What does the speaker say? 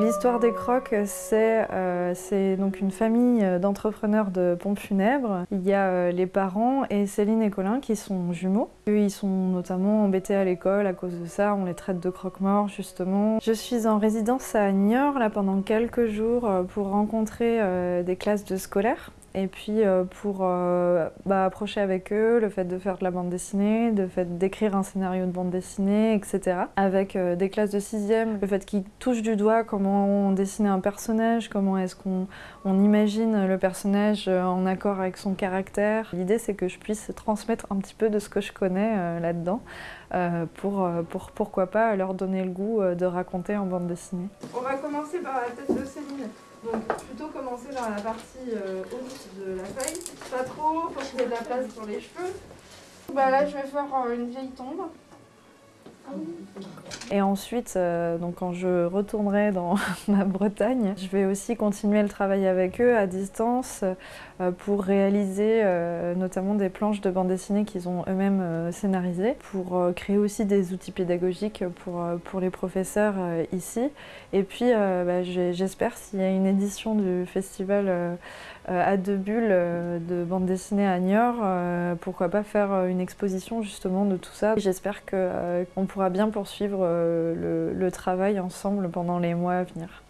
L'histoire des crocs, c'est euh, donc une famille d'entrepreneurs de pompes funèbres. Il y a euh, les parents et Céline et Colin qui sont jumeaux. Eux, ils sont notamment embêtés à l'école à cause de ça. On les traite de croque-morts, justement. Je suis en résidence à Niort là, pendant quelques jours euh, pour rencontrer des classes de scolaires et puis euh, pour euh, bah, approcher avec eux le fait de faire de la bande dessinée, le fait d'écrire un scénario de bande dessinée, etc. Avec euh, des classes de sixième, le fait qu'ils touchent du doigt comment on dessine un personnage, comment est-ce qu'on imagine le personnage en accord avec son caractère. L'idée c'est que je puisse transmettre un petit peu de ce que je connais là-dedans pour, pour pourquoi pas leur donner le goût de raconter en bande dessinée. Commencer par la tête de Céline. Donc plutôt commencer par la partie euh, haute de la feuille. Pas trop, faut qu'il y ait de la place pour les cheveux. Bah là je vais faire euh, une vieille tombe. Et ensuite, euh, donc quand je retournerai dans ma Bretagne, je vais aussi continuer le travail avec eux à distance euh, pour réaliser euh, notamment des planches de bande dessinée qu'ils ont eux-mêmes scénarisées, pour créer aussi des outils pédagogiques pour, pour les professeurs ici. Et puis, bah, j'espère s'il y a une édition du festival à deux bulles de bande dessinée à Niort, pourquoi pas faire une exposition justement de tout ça. J'espère qu'on pourra bien poursuivre euh, le, le travail ensemble pendant les mois à venir.